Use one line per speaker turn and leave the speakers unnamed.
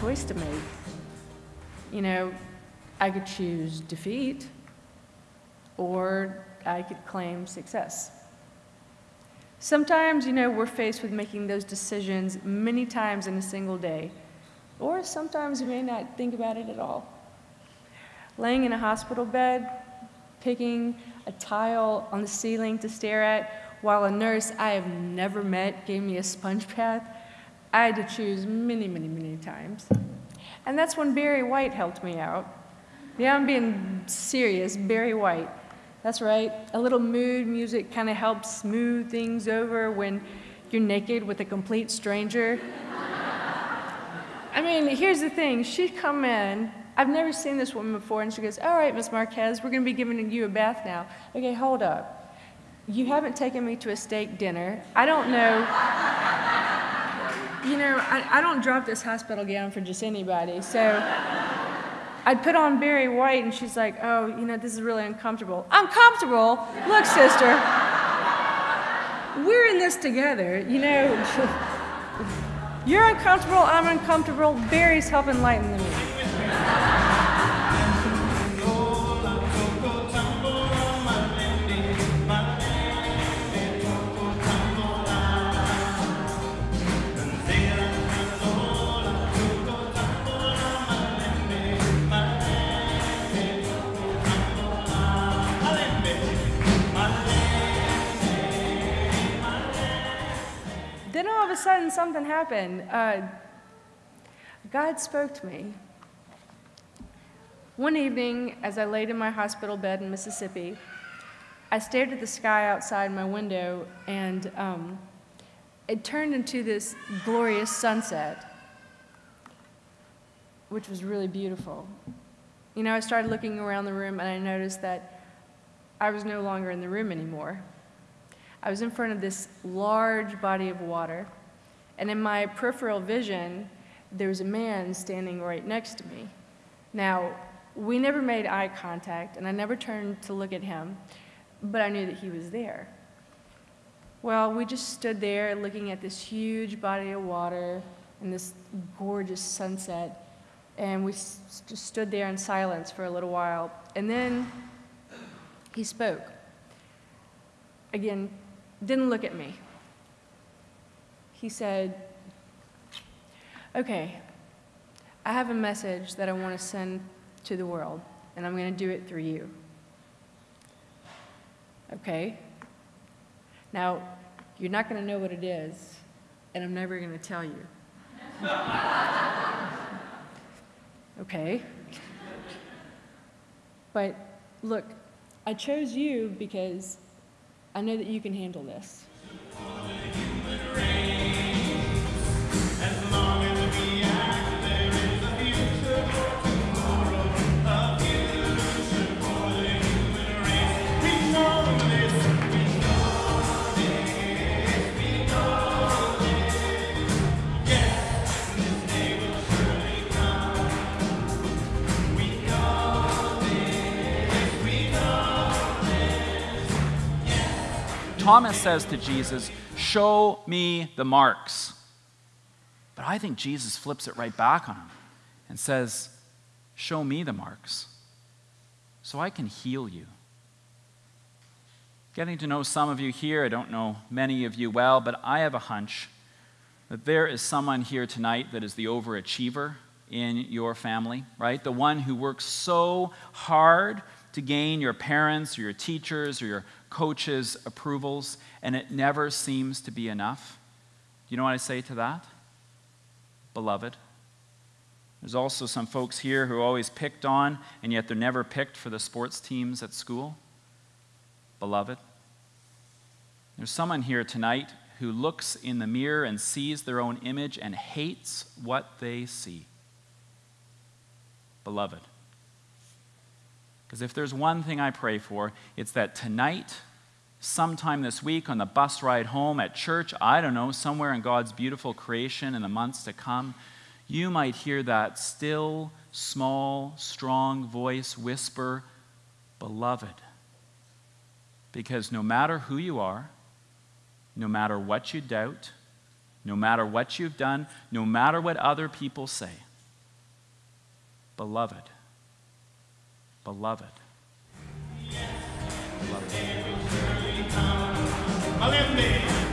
choice to make. You know, I could choose defeat, or I could claim success. Sometimes, you know, we're faced with making those decisions many times in a single day, or sometimes we may not think about it at all. Laying in a hospital bed, picking a tile on the ceiling to stare at, while a nurse I have never met gave me a sponge bath, I had to choose many, many, many times. And that's when Barry White helped me out. Yeah, I'm being serious, Barry White. That's right. A little mood music kind of helps smooth things over when you're naked with a complete stranger. I mean, here's the thing. She'd come in. I've never seen this woman before, and she goes, All right, Miss Marquez, we're going to be giving you a bath now. Okay, hold up. You haven't taken me to a steak dinner. I don't know. You know, I, I don't drop this hospital gown for just anybody. So I'd put on Barry White, and she's like, oh, you know, this is really uncomfortable. Uncomfortable? Look, sister, we're in this together, you know. You're uncomfortable, I'm uncomfortable, Barry's helping lighten the mood. Then all of a sudden something happened. Uh, God spoke to me. One evening, as I laid in my hospital bed in Mississippi, I stared at the sky outside my window, and um, it turned into this glorious sunset, which was really beautiful. You know, I started looking around the room, and I noticed that I was no longer in the room anymore. I was in front of this large body of water, and in my peripheral vision, there was a man standing right next to me. Now, we never made eye contact, and I never turned to look at him, but I knew that he was there. Well, we just stood there looking at this huge body of water and this gorgeous sunset, and we just stood there in silence for a little while. And then he spoke. Again, didn't look at me. He said, Okay, I have a message that I want to send to the world, and I'm going to do it through you. Okay? Now, you're not going to know what it is, and I'm never going to tell you. okay? But look, I chose you because I know that you can handle this.
Thomas says to Jesus, Show me the marks. But I think Jesus flips it right back on him and says, Show me the marks so I can heal you. Getting to know some of you here, I don't know many of you well, but I have a hunch that there is someone here tonight that is the overachiever in your family, right? The one who works so hard to gain your parents or your teachers or your coaches' approvals, and it never seems to be enough. Do you know what I say to that? Beloved. There's also some folks here who are always picked on, and yet they're never picked for the sports teams at school. Beloved. There's someone here tonight who looks in the mirror and sees their own image and hates what they see. Beloved. Because if there's one thing I pray for, it's that tonight, sometime this week, on the bus ride home, at church, I don't know, somewhere in God's beautiful creation in the months to come, you might hear that still, small, strong voice whisper, Beloved. Because no matter who you are, no matter what you doubt, no matter what you've done, no matter what other people say, beloved. Beloved. Beloved.
Beloved.